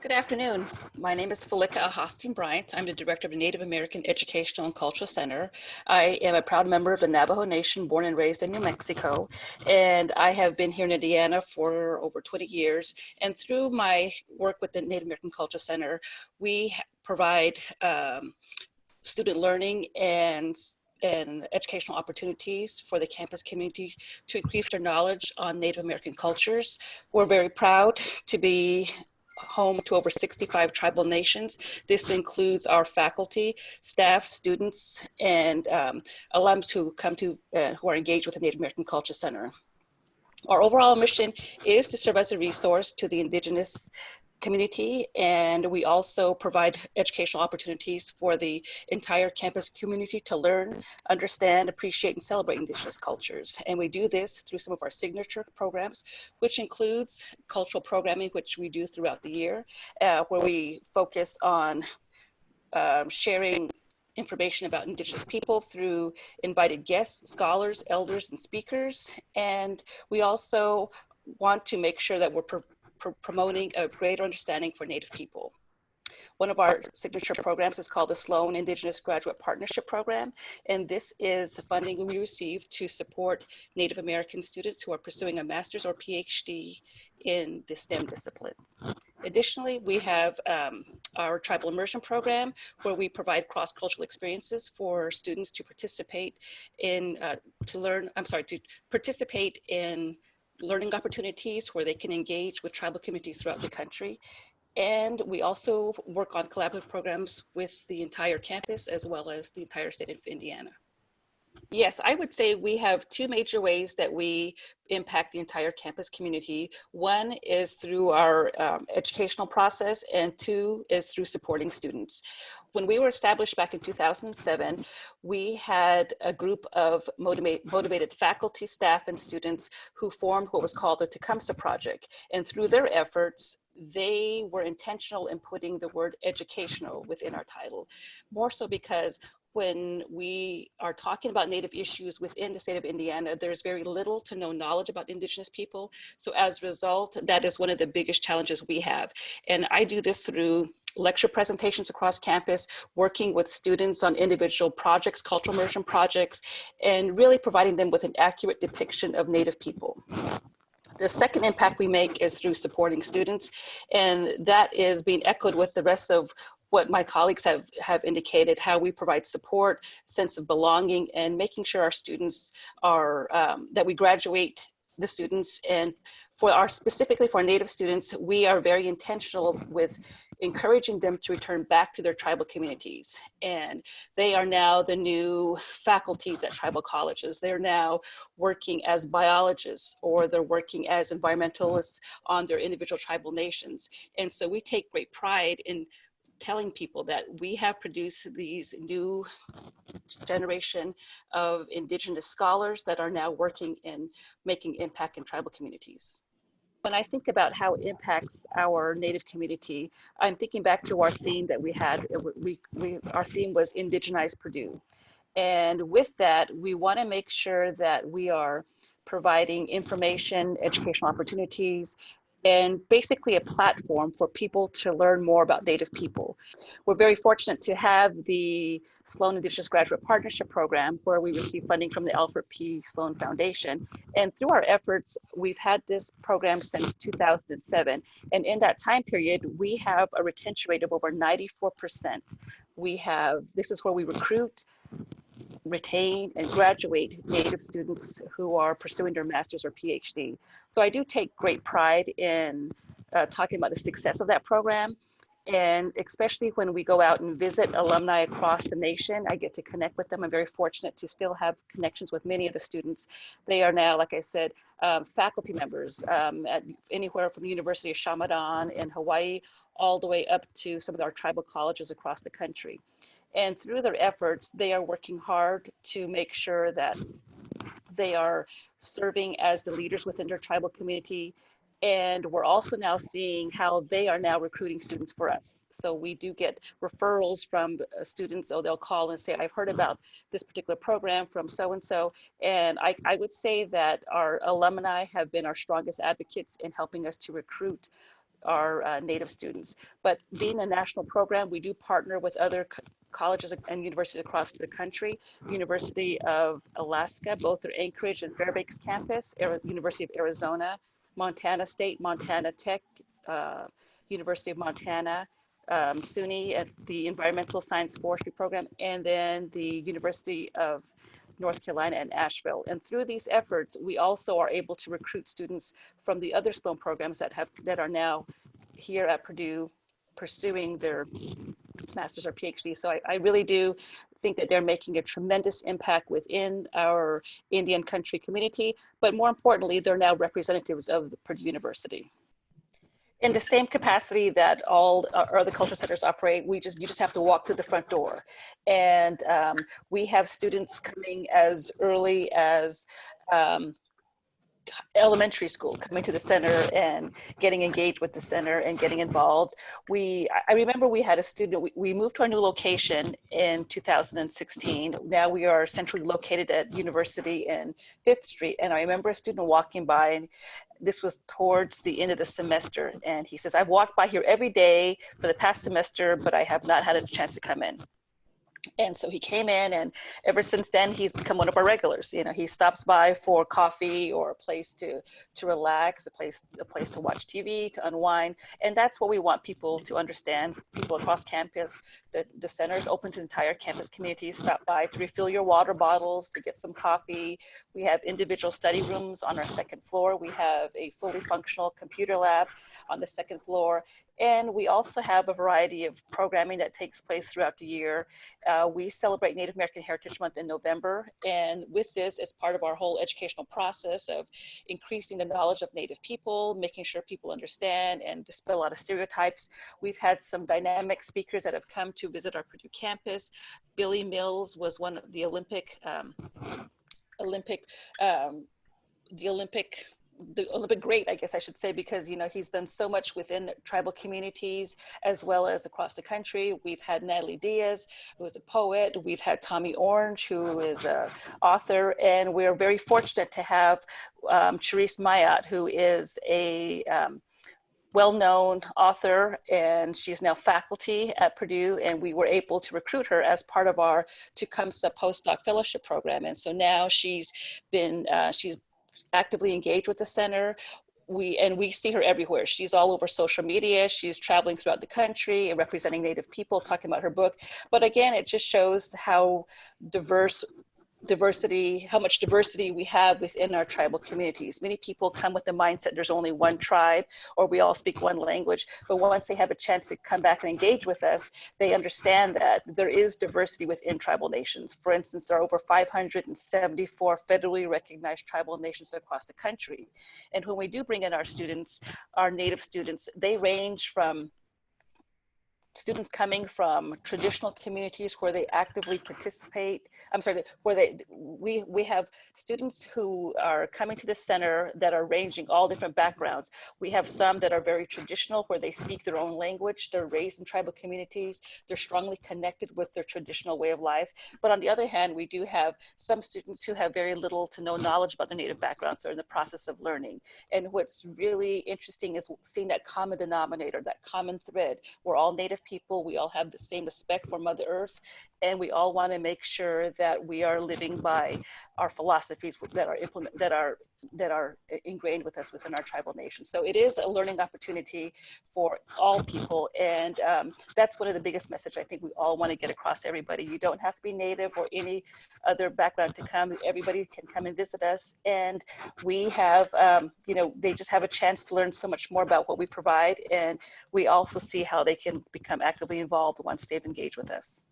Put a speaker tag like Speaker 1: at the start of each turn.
Speaker 1: Good afternoon. My name is Felica Ahasteen-Bryant. I'm the director of the Native American Educational and Cultural Center. I am a proud member of the Navajo Nation, born and raised in New Mexico. And I have been here in Indiana for over 20 years. And through my work with the Native American Cultural Center, we provide um, student learning and and educational opportunities for the campus community to increase their knowledge on Native American cultures. We're very proud to be home to over 65 tribal nations. This includes our faculty, staff, students, and um, alums who come to, uh, who are engaged with the Native American Culture Center. Our overall mission is to serve as a resource to the indigenous community and we also provide educational opportunities for the entire campus community to learn, understand, appreciate, and celebrate indigenous cultures. And we do this through some of our signature programs, which includes cultural programming, which we do throughout the year, uh, where we focus on um, sharing information about indigenous people through invited guests, scholars, elders, and speakers. And we also want to make sure that we're pr promoting a greater understanding for Native people. One of our signature programs is called the Sloan Indigenous Graduate Partnership Program, and this is funding we receive to support Native American students who are pursuing a master's or PhD in the STEM disciplines. Additionally, we have um, our Tribal Immersion Program, where we provide cross-cultural experiences for students to participate in, uh, to learn, I'm sorry, to participate in learning opportunities where they can engage with tribal communities throughout the country. And we also work on collaborative programs with the entire campus as well as the entire state of Indiana. Yes, I would say we have two major ways that we impact the entire campus community. One is through our um, educational process and two is through supporting students. When we were established back in 2007, we had a group of motivate, motivated faculty, staff, and students who formed what was called the Tecumseh Project. And through their efforts, they were intentional in putting the word educational within our title, more so because when we are talking about Native issues within the state of Indiana, there's very little to no knowledge about Indigenous people. So as a result, that is one of the biggest challenges we have. And I do this through lecture presentations across campus, working with students on individual projects, cultural immersion projects, and really providing them with an accurate depiction of Native people. The second impact we make is through supporting students, and that is being echoed with the rest of what my colleagues have, have indicated, how we provide support, sense of belonging, and making sure our students are, um, that we graduate the students. And for our specifically for native students we are very intentional with encouraging them to return back to their tribal communities. And they are now the new faculties at tribal colleges. They're now working as biologists or they're working as environmentalists on their individual tribal nations. And so we take great pride in telling people that we have produced these new generation of indigenous scholars that are now working in making impact in tribal communities. When I think about how it impacts our native community, I'm thinking back to our theme that we had, uh, we, we, our theme was Indigenize Purdue. And with that, we wanna make sure that we are providing information, educational opportunities, and basically a platform for people to learn more about Native people. We're very fortunate to have the Sloan Indigenous Graduate Partnership Program where we receive funding from the Alfred P. Sloan Foundation. And through our efforts, we've had this program since 2007. And in that time period, we have a retention rate of over 94%. We have, this is where we recruit retain and graduate Native students who are pursuing their master's or PhD. So I do take great pride in uh, talking about the success of that program. And especially when we go out and visit alumni across the nation, I get to connect with them. I'm very fortunate to still have connections with many of the students. They are now, like I said, um, faculty members um, at anywhere from the University of Chaminade in Hawaii, all the way up to some of our tribal colleges across the country. And through their efforts, they are working hard to make sure that they are serving as the leaders within their tribal community. And we're also now seeing how they are now recruiting students for us. So we do get referrals from uh, students, so they'll call and say, I've heard about this particular program from so-and-so. And I, I would say that our alumni have been our strongest advocates in helping us to recruit our uh, native students. But being a national program, we do partner with other colleges and universities across the country. University of Alaska, both their Anchorage and Fairbanks campus, University of Arizona, Montana State, Montana Tech, uh, University of Montana, um, SUNY at the Environmental Science Forestry Program, and then the University of North Carolina and Asheville. And through these efforts, we also are able to recruit students from the other Sloan programs that have that are now here at Purdue pursuing their master's or PhD. So I, I really do think that they're making a tremendous impact within our Indian country community, but more importantly, they're now representatives of the Purdue University in the same capacity that all our other culture centers operate, we just you just have to walk through the front door, and um, we have students coming as early as um, elementary school coming to the center and getting engaged with the center and getting involved. We, I remember we had a student, we, we moved to our new location in 2016. Now we are centrally located at University in Fifth Street. And I remember a student walking by and this was towards the end of the semester. And he says, I've walked by here every day for the past semester, but I have not had a chance to come in. And so he came in and ever since then, he's become one of our regulars. You know, he stops by for coffee or a place to, to relax, a place, a place to watch TV, to unwind. And that's what we want people to understand, people across campus, that the center is open to the entire campus community. Stop by to refill your water bottles, to get some coffee. We have individual study rooms on our second floor. We have a fully functional computer lab on the second floor. And we also have a variety of programming that takes place throughout the year. Uh, we celebrate Native American Heritage Month in November. And with this, as part of our whole educational process of increasing the knowledge of Native people, making sure people understand and dispel a lot of stereotypes, we've had some dynamic speakers that have come to visit our Purdue campus. Billy Mills was one of the Olympic, um, Olympic, um, the Olympic the Olympic great, I guess I should say, because you know he's done so much within tribal communities as well as across the country. We've had Natalie Diaz, who is a poet. We've had Tommy Orange, who is an author, and we're very fortunate to have um, Charisse Mayat, who is a um, well-known author and she's now faculty at Purdue and we were able to recruit her as part of our Tecumseh postdoc fellowship program and so now she's been uh, she's actively engaged with the center. We, and we see her everywhere. She's all over social media. She's traveling throughout the country and representing Native people, talking about her book. But again, it just shows how diverse diversity, how much diversity we have within our tribal communities. Many people come with the mindset there's only one tribe or we all speak one language, but once they have a chance to come back and engage with us, they understand that there is diversity within tribal nations. For instance, there are over 574 federally recognized tribal nations across the country. And when we do bring in our students, our native students, they range from students coming from traditional communities where they actively participate. I'm sorry, where they, we, we have students who are coming to the center that are ranging all different backgrounds. We have some that are very traditional where they speak their own language, they're raised in tribal communities, they're strongly connected with their traditional way of life. But on the other hand, we do have some students who have very little to no knowledge about their native backgrounds or in the process of learning. And what's really interesting is seeing that common denominator, that common thread. We're all native people. We all have the same respect for Mother Earth, and we all want to make sure that we are living by our philosophies that are implement that are that are ingrained with us within our tribal nations. So it is a learning opportunity for all people, and um, that's one of the biggest message I think we all want to get across to everybody. You don't have to be Native or any other background to come. Everybody can come and visit us, and we have, um, you know, they just have a chance to learn so much more about what we provide, and we also see how they can become actively involved once they've engaged with us.